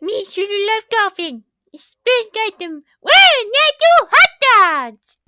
Me sure love dolphin. It's big item. One, not two hot dogs.